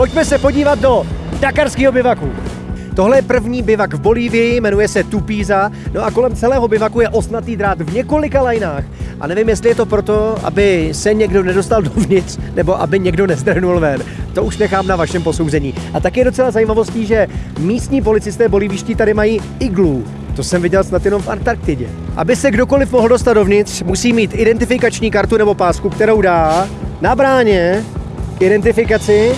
Pojďme se podívat do dakarského bivaku. Tohle je první bivak v Bolívii, jmenuje se Tupíza, no a kolem celého bivaku je osnatý drát v několika lajnách. A nevím, jestli je to proto, aby se někdo nedostal dovnitř, nebo aby někdo nezdrhnul ven. To už nechám na vašem posouzení. A tak je docela zajímavostí, že místní policisté bolíviští tady mají iglu. To jsem viděl snad jenom v Antarktidě. Aby se kdokoliv mohl dostat dovnitř, musí mít identifikační kartu nebo pásku, kterou dá na bráně identifikaci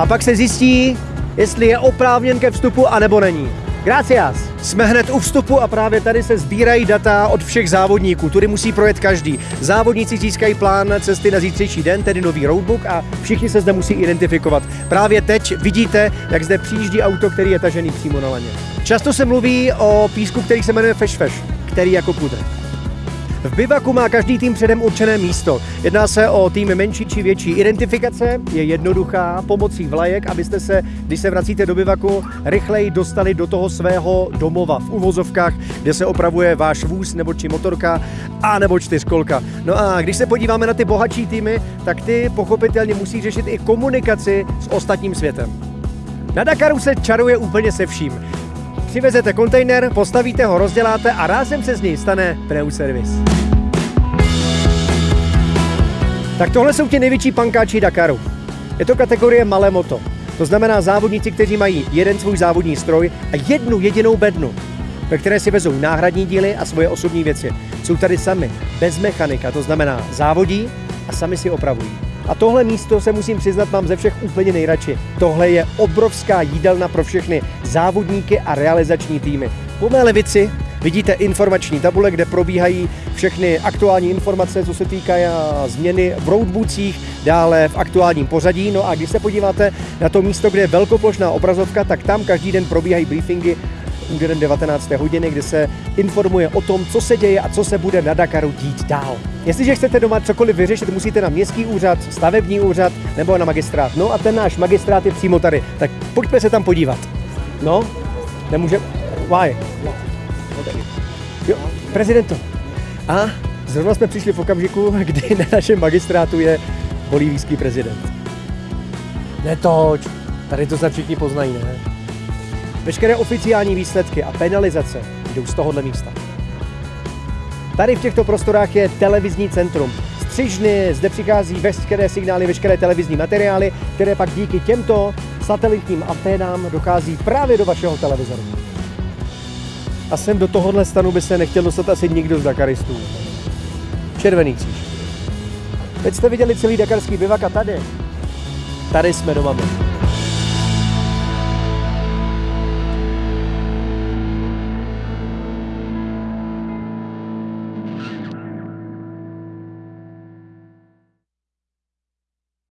a pak se zjistí, jestli je oprávněn ke vstupu anebo není. Gracias. Jsme hned u vstupu a právě tady se sbírají data od všech závodníků. Tudy musí projet každý. Závodníci získají plán cesty na zítřejší den, tedy nový roadbook a všichni se zde musí identifikovat. Právě teď vidíte, jak zde přijíždí auto, který je tažený přímo na laně. Často se mluví o písku, který se jmenuje Fesh, který jako pudr. V bivaku má každý tým předem určené místo. Jedná se o tým menší či větší. Identifikace je jednoduchá pomocí vlajek, abyste se, když se vracíte do bivaku, rychleji dostali do toho svého domova v uvozovkách, kde se opravuje váš vůz nebo či motorka a nebo čtyřkolka. No a když se podíváme na ty bohatší týmy, tak ty pochopitelně musí řešit i komunikaci s ostatním světem. Na Dakaru se čaruje úplně se vším. Přivezete kontejner, postavíte ho, rozděláte a rázem se z něj stane pneuservis. Tak tohle jsou ti největší pankáči Dakaru. Je to kategorie malé moto. To znamená závodníci, kteří mají jeden svůj závodní stroj a jednu jedinou bednu, ve které si vezou náhradní díly a svoje osobní věci. Jsou tady sami, bez mechanika, to znamená závodí a sami si opravují. A tohle místo se musím přiznat mám ze všech úplně nejradši. Tohle je obrovská jídelna pro všechny závodníky a realizační týmy. Po mé levici vidíte informační tabule, kde probíhají všechny aktuální informace, co se týká změny v roadboocích, dále v aktuálním pořadí. No a když se podíváte na to místo, kde je velkoplošná obrazovka, tak tam každý den probíhají briefingy úderem 19. hodiny, kde se informuje o tom, co se děje a co se bude na Dakaru dít dál. Jestliže chcete doma cokoliv vyřešit, musíte na městský úřad, stavební úřad nebo na magistrát. No a ten náš magistrát je přímo tady. Tak pojďme se tam podívat. No, nemůže... Why? Jo, prezidento. A zrovna jsme přišli v okamžiku, kdy na našem magistrátu je bolívijský prezident. Netoč, tady to se všichni poznají, ne? Veškeré oficiální výsledky a penalizace jdou z tohohle místa. Tady v těchto prostorách je televizní centrum. Střižny, zde přichází veškeré signály, veškeré televizní materiály, které pak díky těmto satelitním anténám dochází právě do vašeho televizoru. A sem do tohohle stanu by se nechtěl dostat asi nikdo z Dakaristů. Červený kříž. Teď jste viděli celý dakarský bivak a tady, tady jsme doma byli.